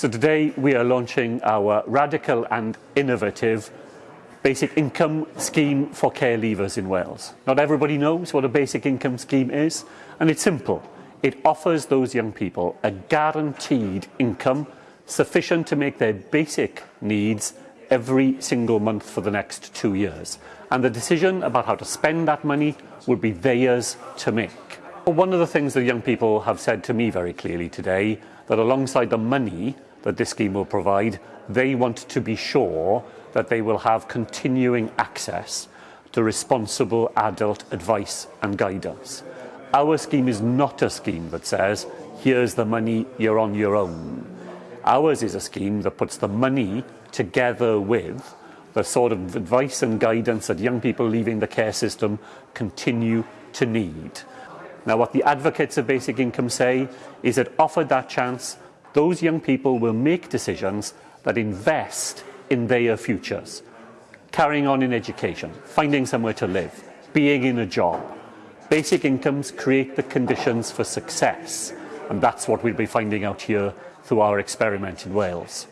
So today we are launching our radical and innovative basic income scheme for care leavers in Wales. Not everybody knows what a basic income scheme is, and it's simple. It offers those young people a guaranteed income sufficient to make their basic needs every single month for the next two years. And the decision about how to spend that money will be theirs to make. One of the things that young people have said to me very clearly today, that alongside the money that this scheme will provide, they want to be sure that they will have continuing access to responsible adult advice and guidance. Our scheme is not a scheme that says, here's the money, you're on your own. Ours is a scheme that puts the money together with the sort of advice and guidance that young people leaving the care system continue to need. Now, what the advocates of basic income say is that offered that chance, those young people will make decisions that invest in their futures. Carrying on in education, finding somewhere to live, being in a job. Basic incomes create the conditions for success, and that's what we'll be finding out here through our experiment in Wales.